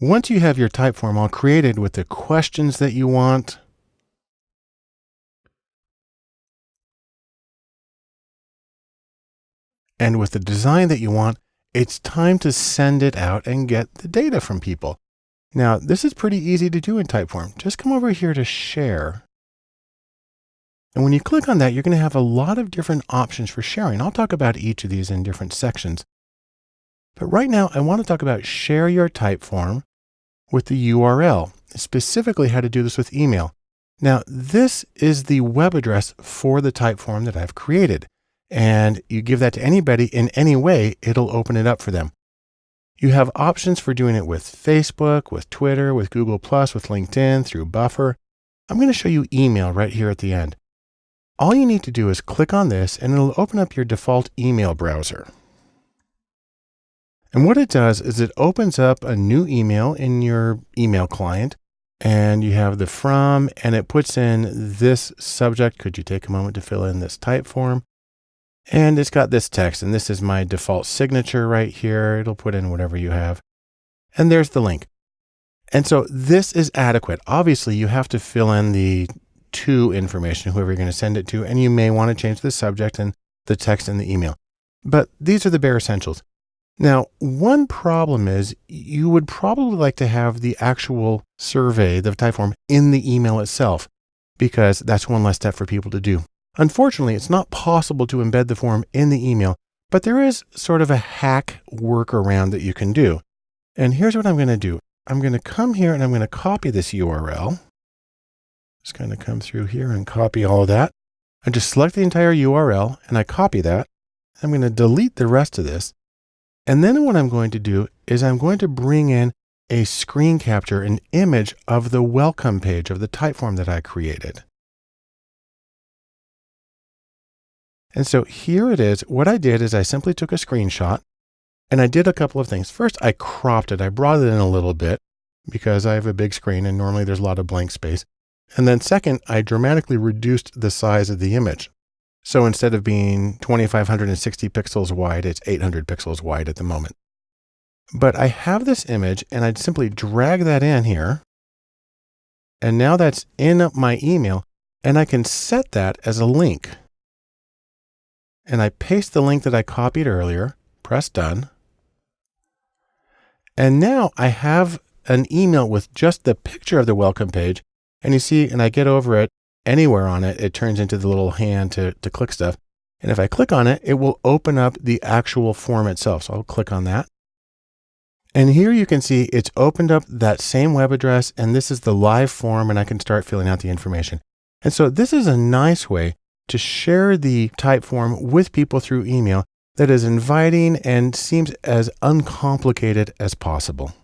Once you have your Typeform all created with the questions that you want, and with the design that you want, it's time to send it out and get the data from people. Now, this is pretty easy to do in Typeform. Just come over here to share. And when you click on that, you're going to have a lot of different options for sharing. I'll talk about each of these in different sections. But right now, I want to talk about share your Typeform with the URL, specifically how to do this with email. Now, this is the web address for the Typeform that I've created. And you give that to anybody in any way, it'll open it up for them. You have options for doing it with Facebook, with Twitter, with Google+, with LinkedIn, through Buffer. I'm going to show you email right here at the end. All you need to do is click on this and it'll open up your default email browser. And what it does is it opens up a new email in your email client and you have the from and it puts in this subject. Could you take a moment to fill in this Typeform? And it's got this text, and this is my default signature right here. It'll put in whatever you have. And there's the link. And so this is adequate. Obviously, you have to fill in the to information, whoever you're going to send it to, and you may want to change the subject and the text in the email. But these are the bare essentials. Now, one problem is you would probably like to have the actual survey, the Typeform, in the email itself, because that's one less step for people to do. Unfortunately, it's not possible to embed the form in the email, but there is sort of a hack workaround that you can do. And here's what I'm going to do. I'm going to come here and I'm going to copy this URL. Just kind of come through here and copy all of that. I just select the entire URL and I copy that. I'm going to delete the rest of this. And then what I'm going to do is I'm going to bring in a screen capture, an image of the welcome page of the Typeform that I created. And so here it is. What I did is I simply took a screenshot and I did a couple of things. First, I cropped it. I brought it in a little bit because I have a big screen and normally there's a lot of blank space. And then second, I dramatically reduced the size of the image. So instead of being 2560 pixels wide, it's 800 pixels wide at the moment. But I have this image and I'd simply drag that in here. And now that's in my email and I can set that as a link and I paste the link that I copied earlier, press done. And now I have an email with just the picture of the welcome page. And you see, and I get over it anywhere on it, it turns into the little hand to, to click stuff. And if I click on it, it will open up the actual form itself. So I'll click on that. And here you can see it's opened up that same web address and this is the live form and I can start filling out the information. And so this is a nice way to share the Typeform with people through email that is inviting and seems as uncomplicated as possible.